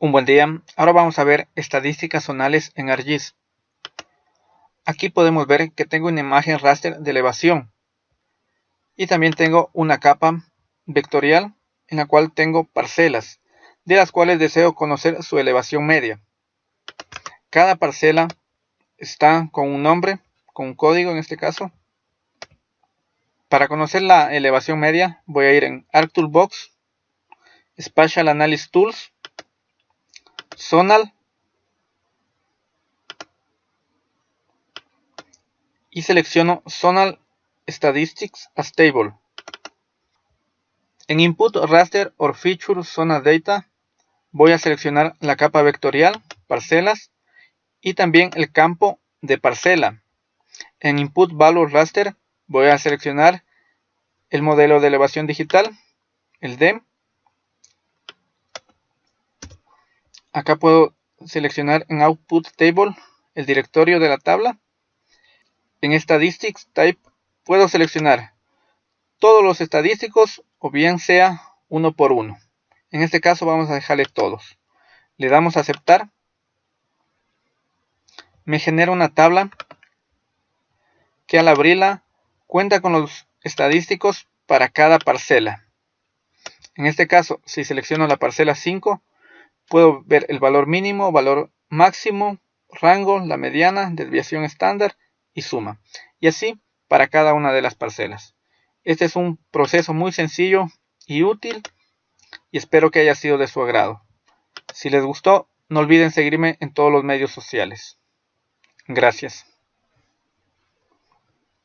Un buen día, ahora vamos a ver estadísticas zonales en ArcGIS. Aquí podemos ver que tengo una imagen raster de elevación y también tengo una capa vectorial en la cual tengo parcelas de las cuales deseo conocer su elevación media. Cada parcela está con un nombre, con un código en este caso. Para conocer la elevación media voy a ir en ArcToolbox, Spatial Analysis Tools Zonal y selecciono Zonal Statistics as Table. En Input Raster or Feature Zona Data voy a seleccionar la capa vectorial, parcelas y también el campo de parcela. En Input Value Raster voy a seleccionar el modelo de elevación digital, el DEM, Acá puedo seleccionar en Output Table el directorio de la tabla. En Statistics Type puedo seleccionar todos los estadísticos o bien sea uno por uno. En este caso vamos a dejarle todos. Le damos a aceptar. Me genera una tabla que al abrirla cuenta con los estadísticos para cada parcela. En este caso, si selecciono la parcela 5, Puedo ver el valor mínimo, valor máximo, rango, la mediana, desviación estándar y suma. Y así para cada una de las parcelas. Este es un proceso muy sencillo y útil y espero que haya sido de su agrado. Si les gustó, no olviden seguirme en todos los medios sociales. Gracias.